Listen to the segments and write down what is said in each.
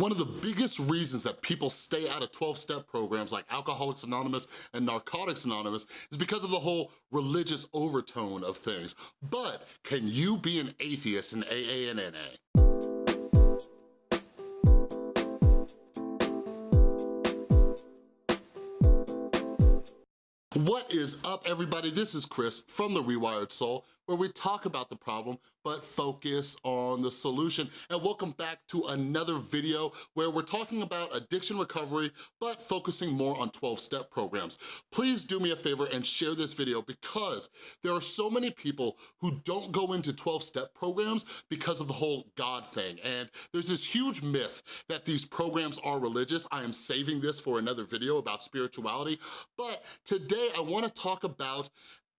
One of the biggest reasons that people stay out of 12-step programs like Alcoholics Anonymous and Narcotics Anonymous is because of the whole religious overtone of things. But can you be an atheist in AA and NA? What is up, everybody? This is Chris from The Rewired Soul, where we talk about the problem, but focus on the solution. And welcome back to another video where we're talking about addiction recovery, but focusing more on 12-step programs. Please do me a favor and share this video because there are so many people who don't go into 12-step programs because of the whole God thing. And there's this huge myth that these programs are religious. I am saving this for another video about spirituality, but today I wanna talk about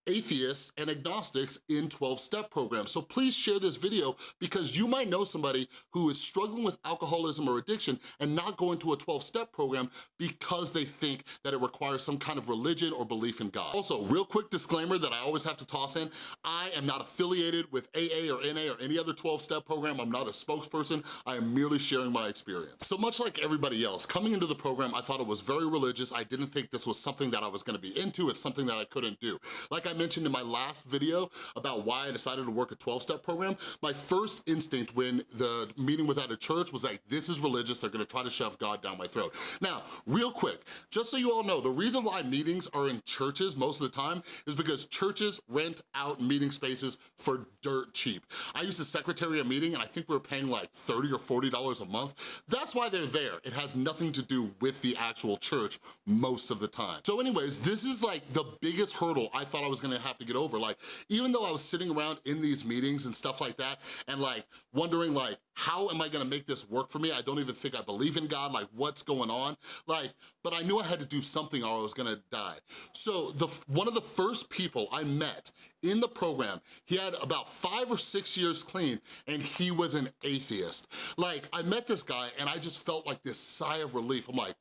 atheists and agnostics in 12-step programs. So please share this video because you might know somebody who is struggling with alcoholism or addiction and not going to a 12-step program because they think that it requires some kind of religion or belief in God. Also, real quick disclaimer that I always have to toss in, I am not affiliated with AA or NA or any other 12-step program. I'm not a spokesperson. I am merely sharing my experience. So much like everybody else, coming into the program, I thought it was very religious. I didn't think this was something that I was gonna be into. It's something that I couldn't do. Like mentioned in my last video about why I decided to work a 12-step program, my first instinct when the meeting was at a church was like, this is religious, they're gonna try to shove God down my throat. Now, real quick, just so you all know, the reason why meetings are in churches most of the time is because churches rent out meeting spaces for dirt cheap. I used to secretary a meeting and I think we were paying like 30 or $40 a month. That's why they're there. It has nothing to do with the actual church most of the time. So anyways, this is like the biggest hurdle I thought I was gonna have to get over. Like, even though I was sitting around in these meetings and stuff like that, and like wondering like, how am I gonna make this work for me? I don't even think I believe in God, like what's going on? Like, but I knew I had to do something or I was gonna die. So the one of the first people I met in the program, he had about five or six years clean and he was an atheist. Like, I met this guy and I just felt like this sigh of relief. I'm like,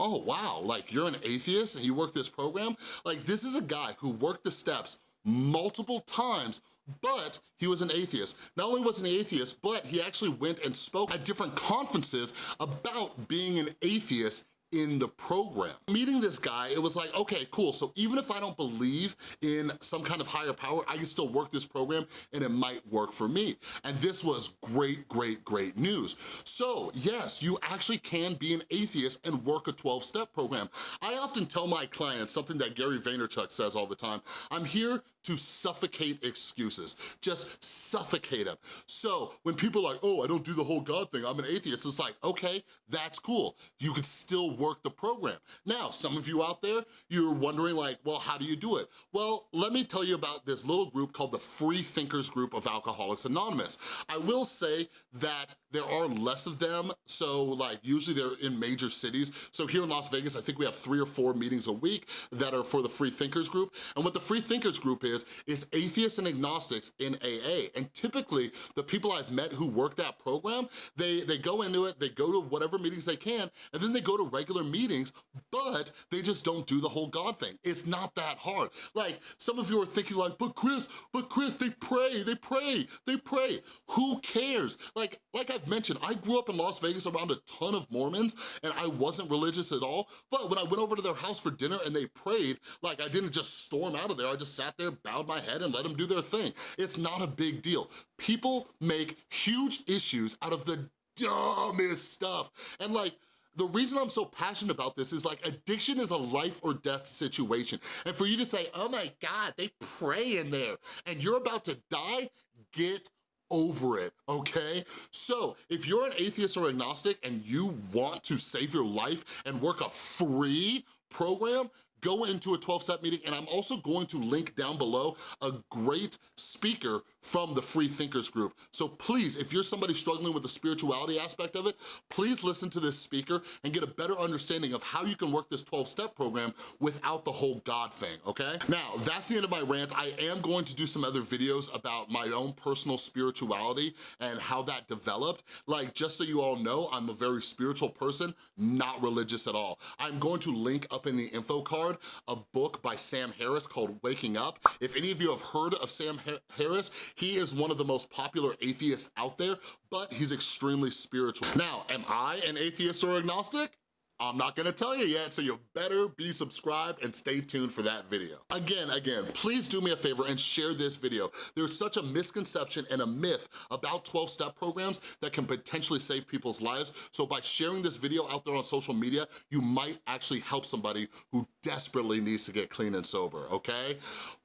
oh wow, like you're an atheist and you work this program? Like this is a guy who worked the steps multiple times but he was an atheist. Not only was he an atheist, but he actually went and spoke at different conferences about being an atheist in the program. Meeting this guy, it was like, okay, cool, so even if I don't believe in some kind of higher power, I can still work this program and it might work for me. And this was great, great, great news. So yes, you actually can be an atheist and work a 12-step program. I often tell my clients something that Gary Vaynerchuk says all the time, I'm here to suffocate excuses, just suffocate them. So when people are like, oh, I don't do the whole God thing, I'm an atheist, it's like, okay, that's cool. You can still work the program. Now, some of you out there, you're wondering like, well, how do you do it? Well, let me tell you about this little group called the Free Thinkers Group of Alcoholics Anonymous. I will say that there are less of them, so like usually they're in major cities. So here in Las Vegas, I think we have three or four meetings a week that are for the Free Thinkers Group. And what the Free Thinkers Group is, is atheists and agnostics in AA. And typically, the people I've met who work that program, they, they go into it, they go to whatever meetings they can, and then they go to regular meetings, but they just don't do the whole God thing. It's not that hard. Like, some of you are thinking like, but Chris, but Chris, they pray, they pray, they pray. Who cares? Like, like I've mentioned, I grew up in Las Vegas around a ton of Mormons, and I wasn't religious at all, but when I went over to their house for dinner and they prayed, like I didn't just storm out of there, I just sat there, bowed my head, and let them do their thing. It's not a big deal. People make huge issues out of the dumbest stuff. And like, the reason I'm so passionate about this is like addiction is a life or death situation. And for you to say, oh my God, they pray in there and you're about to die, get over it, okay? So if you're an atheist or agnostic and you want to save your life and work a free program, go into a 12-step meeting, and I'm also going to link down below a great speaker from the Free Thinkers group. So please, if you're somebody struggling with the spirituality aspect of it, please listen to this speaker and get a better understanding of how you can work this 12-step program without the whole God thing, okay? Now, that's the end of my rant. I am going to do some other videos about my own personal spirituality and how that developed. Like, just so you all know, I'm a very spiritual person, not religious at all. I'm going to link up in the info card A book by Sam Harris called Waking Up. If any of you have heard of Sam Harris, he is one of the most popular atheists out there, but he's extremely spiritual. Now, am I an atheist or agnostic? I'm not gonna tell you yet, so you better be subscribed and stay tuned for that video. Again, again, please do me a favor and share this video. There's such a misconception and a myth about 12-step programs that can potentially save people's lives, so by sharing this video out there on social media, you might actually help somebody who desperately needs to get clean and sober, okay?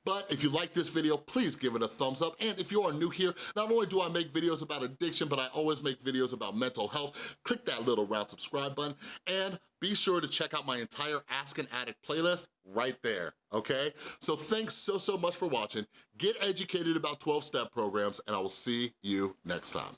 But if you like this video, please give it a thumbs up. And if you are new here, not only do I make videos about addiction, but I always make videos about mental health. Click that little round subscribe button and be sure to check out my entire Ask an Addict playlist right there, okay? So thanks so, so much for watching. Get educated about 12-step programs and I will see you next time.